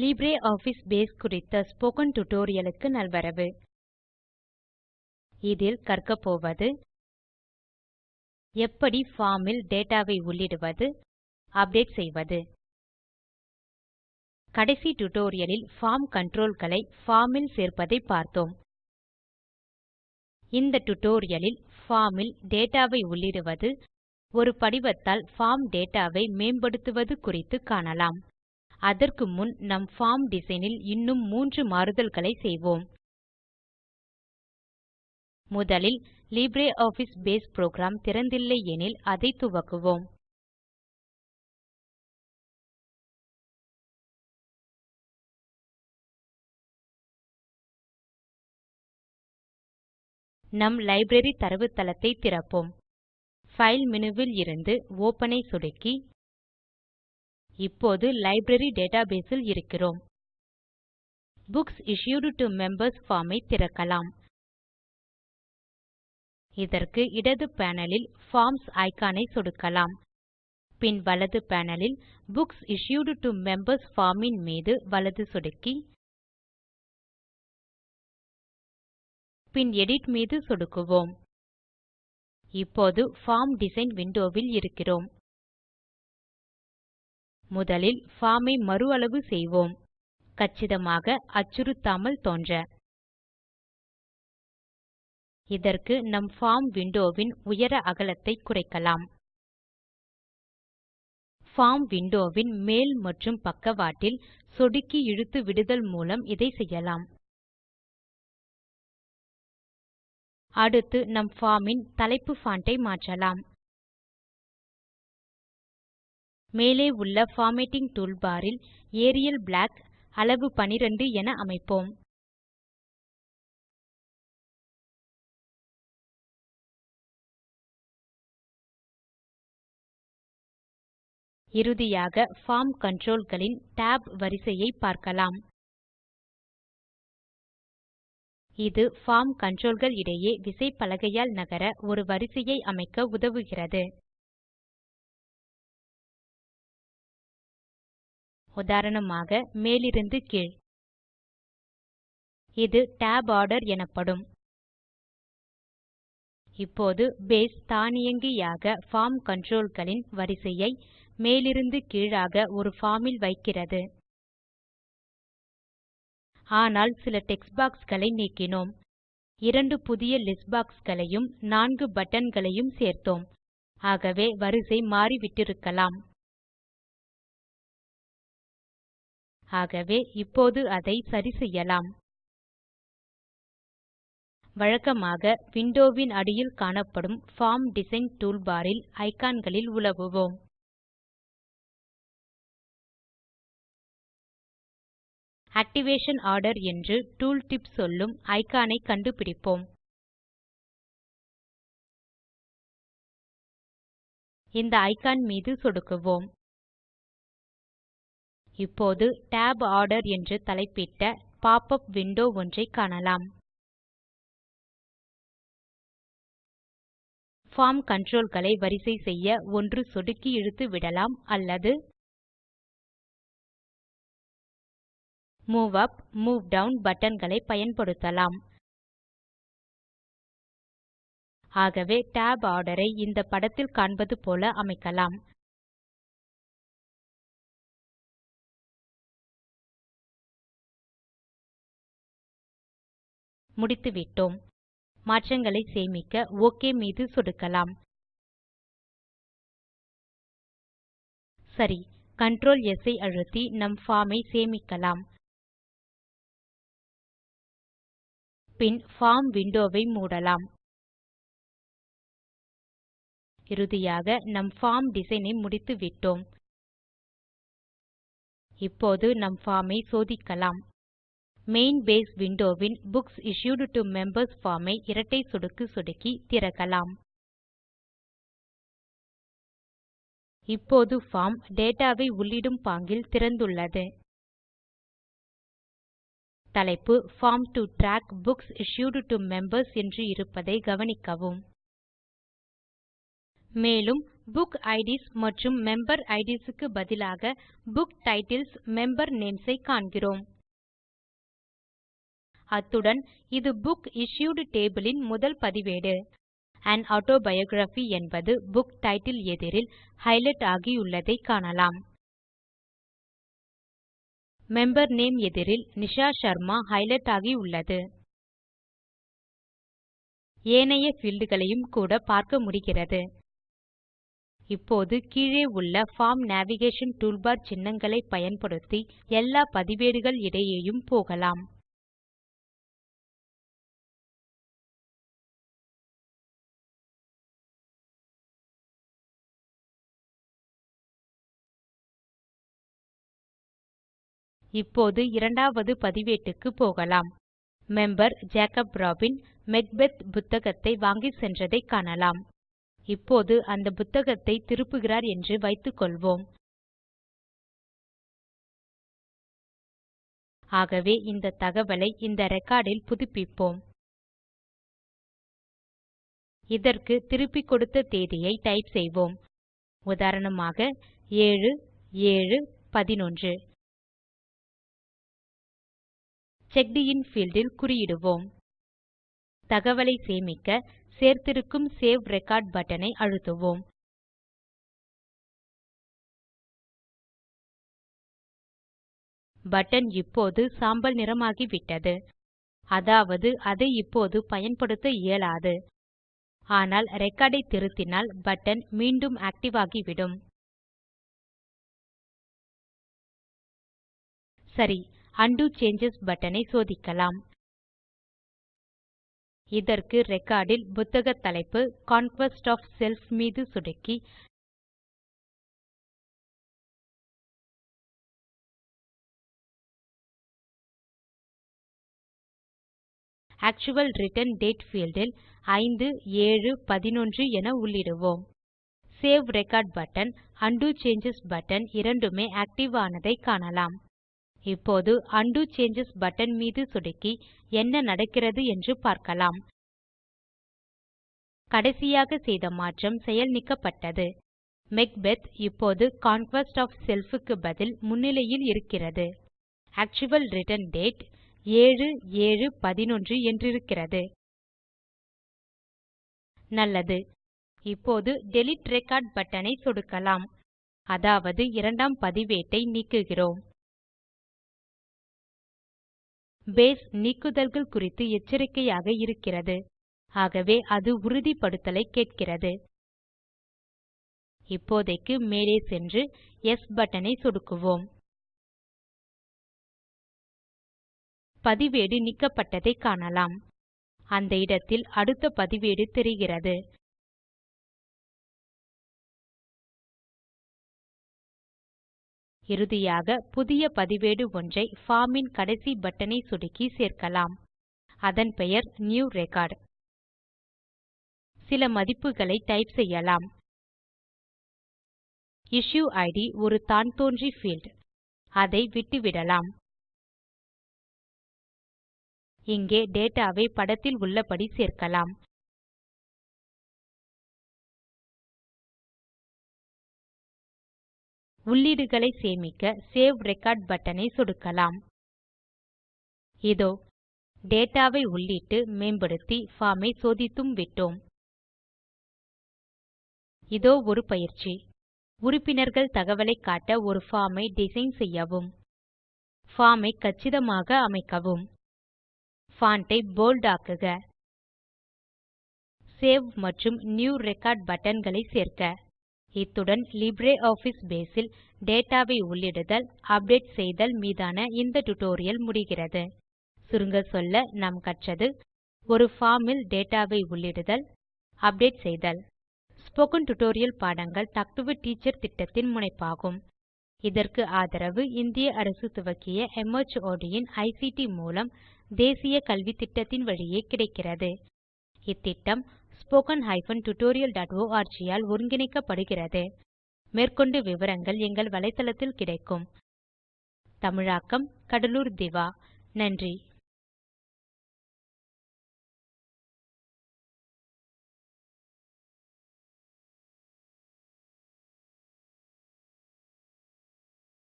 LibreOffice Base குறித்த spoken tutorialக்கு நல்வரவு. இதில் கற்கப் போவது எப்படி பார்ம் இல் உள்ளிடுவது அப்டேட் செய்வது. கடைசி tutorialலில் பார்ம் கன்ட்ரோல் களை பார்ம் இல் சேர்ப்பதை பார்த்தோம். இந்த tutorialலில் பார்ம் இல் உள்ளிடுவது ஒரு படிவத்தால் பார்ம் டேட்டாவை மேம்படுத்துவது குறித்து காணலாம். அதற்கு முன் நம் பார்ம் டிசைன் இல் இன்னும் மூன்று மாறுதல்களை செய்வோம். முதலில் லிப்ரியாஃபிஸ் பேஸ் புரோகிராம் திறந்தில்லை எனில் அதை துவக்குவோம். நம் லைப்ரரி தரவுத்தளத்தை திறப்போம். பைல் மினுவில் இருந்து ஒப்பன் ஐ சொடுக்கி இப்போது லைப்ரரி டேட்டாபேஸ் இல் இருக்கிறோம். Books issued to members form ஐ திறக்கலாம். இதற்கு இடது பேனலில் பார்ம்ஸ் ஐ சொடுக்கலாம். பின் வலது பேனலில் books issued to members form ன் மீது வலது சொடுக்கி. பின் எடிட் மீது சொடுக்குவோம். இப்போது பார்ம் டிசைன் விண்டோவில் இருக்கிறோம். முதலில் form ஐ மறு அளவு செய்வோம். கச்சிதமாக அச்சுறுத்தாமல் தோன்ற. இதற்கு நம் form விண்டோ உயர அகலத்தை குறைக்கலாம். form விண்டோ மேல் மற்றும் பக்கவாட்டில் சொடுக்கி இழுத்து விடுதல் மூலம் இதை செய்யலாம். அடுத்து நம் form தலைப்பு font ஐ மாற்றலாம். மேலே உள்ள formatting toolbar இல் ஏரியல் பிளாக் அளவு 12 என அமைப்போம். இறுதியாக பார்ம் கன்ட்ரோல் களின் tab வரிசையை பார்க்கலாம். இது பார்ம் controlகள் இடையே விசைப்பலகையால் நகர ஒரு வரிசையை அமைக்க உதவுகிறது. உதாரணமாக மேலிருந்து கீழ். இது tab ஆர்டர் எனப்படும். இப்போது பேஸ் தானியங்கியாக ஃபார்ம் கண்ட்ரோல்களின் வரிசையை மேலிருந்து கீழாக ஒரு ஃபார்மில் வைக்கிறது. ஆனால் சில டெக்ஸ்ட் பாக்ஸ்களை நீக்கினோம். இரண்டு புதிய லிஸ்ட் பாக்ஸ்களையும் நான்கு பட்டன்களையும் சேர்த்தோம். ஆகவே வரிசை மாறிவிட்டிருக்கலாம். ஆகவே இப்போது அதை சரி செய்யலாம். வழக்கமாக விண்டோவின் அடியில் காணப்படும் பார்ம் டிசைன் டூல்பாரில் ஐகான்களில் உலவுவோம். ஆக்டிவேஷன் ஆர்டர் என்று டூல் டிப் சொல்லும் ஐகானை கண்டுபிடிப்போம். இந்த ஐகான் மீது சொடுக்குவோம். இப்போது Tab ஆர்டர் என்று தலைப்பிட்ட பாப் உப் விண்டோ ஒன்றை காணலாம். பார்ம் கன்ட்ரோல் களை வரிசை செய்ய ஒன்று சொடுக்கி இழுத்து விடலாம் அல்லது மூவ் அப் மூவ் டவுன் பட்டன்களை பயன்படுத்தலாம். ஆகவே Tab order ஐ இந்த படத்தில் காண்பது போல அமைக்கலாம். முடித்துவிட்டோம். மாற்றங்களை சேமிக்க ஒக் மீது சொடுக்கலாம். சரி Ctrl S ஐ அழுத்தி நம் பார்ம் ஐ சேமிக்கலாம். பின் பார்ம் விண்டோவை மூடலாம். இறுதியாக நம் பார்ம் டிசைன் ஐ முடித்துவிட்டோம். இப்போது நம் பார்ம் ஐ சோதிக்கலாம். Main base window win books issued to members form ஐ இரட்டை சொடுக்கு சொடுக்கி திறக்கலாம். இப்போது பார்ம் டேட்டா வை உள்ளிடும் பாங்கில் திறந்துள்ளது. தலைப்பு form to track books issued to members என்று இருப்பதை கவனிக்கவும். மேலும் புக் ஐடிஸ் மற்றும் மெம்பர் ஐடிஸ் க்கு பதிலாக புக் டைட்டில்ஸ் மெம்பர் நேம்ஸ் ஐ காண்கிறோம். அத்துடன் இது புக் இஷ்யூட் டேபிளின் முதல் பதிவேடு. An Autobiography என்பது புக் டைட்டில் எதிரில் ஹைலைட் ஆகியுள்ளதை காணலாம். மெம்பர் நேம் எதிரில் நிஷா ஷர்மா ஹைலைட் ஆகியுள்ளது. ஏனைய fieldகளையும் களையும் கூட பார்க்க முடிகிறது. இப்போது கீழே உள்ள பார்ம் நேவிகேஷன் டூல்பார் சின்னங்களை பயன்படுத்தி எல்லா பதிவேடுகள் இடையேயும் போகலாம். இப்போது இரண்டாவது பதிவேட்டுக்கு போகலாம். மெம்பர் ஜேக்கப் ராபின் மெக்பெத் புத்தகத்தை வாங்கிச் சென்றதைக் காணலாம். இப்போது அந்த புத்தகத்தை திருப்புகிறார் என்று வைத்துக்கொள்வோம் ஆகவே இந்த தகவலை இந்த ரெக்கார்டில் புதுப்பிப்போம். இதற்கு திருப்பிக் கொடுத்த தேதியை டைப் செய்வோம். உதாரணமாக 7711 செக்ட் இன் field இல் குறியிடுவோம். தகவலை சேமிக்க சேர்த்திருக்கும் சேவ் ரெக்கார்ட் பட்டனை அழுத்துவோம். பட்டன் இப்போது சாம்பல் நிறமாகிவிட்டது அதாவது அதை இப்போது பயன்படுத்த இயலாது. ஆனால் ரெக்கார்ட் ஐ திருத்தினால் பட்டன் மீண்டும் ஆக்டிவ் ஆகிவிடும். சரி உண்டோ சேஞ்சஸ் பட்டனை சோதிக்கலாம். இதற்கு ரெக்கார்ட் இல் புத்தக தலைப்பு கான்க்வெஸ்ட் ஒஃப் செல்ஃப் மீது சொடுக்கி ஆக்சுவல் ரிட்டர்ன் டேட் பீல்ட் இல் 5711 என உள்ளிடுவோம். Save record button undo changes button இரண்டுமே ஆக்டிவ் ஆனதை காணலாம். இப்போது Undo சேஞ்சஸ் பட்டன் மீது சொடுக்கி என்ன நடக்கிறது என்று பார்க்கலாம். கடைசியாக செய்த மாற்றம் செயல் நீக்கப்பட்டது. மேக்பெத் இப்போது கான்க்வெஸ்ட் ஆஃப் செல்ஃப் க்கு பதில் முன்னிலையில் இருக்கிறது. ஆக்சுவல் ரிட்டர்ன் டேட் 7711 என்றிருக்கிறது. நல்லது. இப்போது டிலீட் ரெக்கார்ட் பட்டன் ஐ சொடுக்கலாம். அதாவது இரண்டாம் பதிவேட்டை நீக்குகிறோம். பேஸ் நீக்குதல்கள் குறித்து எச்சரிக்கையாக இருக்கிறது. ஆகவே அது உறுதிப்படுத்தலை கேட்கிறது. இப்போதைக்கு மேலே சென்று எஸ் பட்டனை சொடுக்குவோம். பதிவேடு நீக்கப்பட்டதை காணலாம். அந்த இடத்தில் அடுத்த பதிவேடு தெரிகிறது. இறுதியாக புதிய பதிவேடு ஒன்றை ஃபார்ம் இன் கடைசி பட்டனை சொடுக்கி சேர்க்கலாம். அதன் பெயர் நியூ ரெக்கார்ட் சில மதிப்புகளை டைப் செய்யலாம். இஷ்யூ இட் ஒரு தான் தோன்றி பீல்ட் அதை விட்டுவிடலாம். இங்கே டேட்டா வை படத்தில் உள்ளபடி சேர்க்கலாம். உள்ளீடுகளை சேமிக்க சேவ் ரெக்கார்ட் பட்டனை சொடுக்கலாம். இதோ டேட்டாவை உள்ளிட்டு மேம்படுத்தி பார்ம் ஐ சோதித்தும் விட்டோம். இதோ ஒரு பயிற்சி. உறுப்பினர்கள் தகவலை காட்ட ஒரு பார்ம் ஐ டிசைன் செய்யவும். பார்ம் ஐ கச்சிதமாக அமைக்கவும். பான்ட் ஐ போல்ட் ஆக்குக. சேவ் மற்றும் நியூ ரெக்கார்ட் பட்டன்களை சேர்க்க. இத்துடன் லிப்ரியாஃபிஸ் பேஸ் இல் டேட்டாவை உள்ளிடுதல் அப்டேட் செய்தல் மீதான இந்த டுடோரியல் முடிகிறது. சுருங்க சொல்ல நாம் கற்றது ஒரு பார்ம் இல் டேட்டாவை உள்ளிடுதல் அப்டேட் செய்தல். ஸ்போக்கன் டியூட்டோரியல் பாடங்கள் டாக் டு எ டீச்சர் திட்டத்தின் முனைப்பாகும். இதற்கு ஆதரவு இந்திய அரசு துவக்கிய MHRD இன் ஐசிடி மூலம் தேசிய கல்வித்திட்டத்தின் வழியே கிடைக்கிறது. இத்திட்டம் spoken tutorialorg ஆல் ஒருங்கிணைக்கப்படுகிறது. மேற்கொண்டு விவரங்கள் எங்கள் வலைத்தளத்தில் கிடைக்கும். தமிழாக்கம் கடலூர் திவா. நன்றி.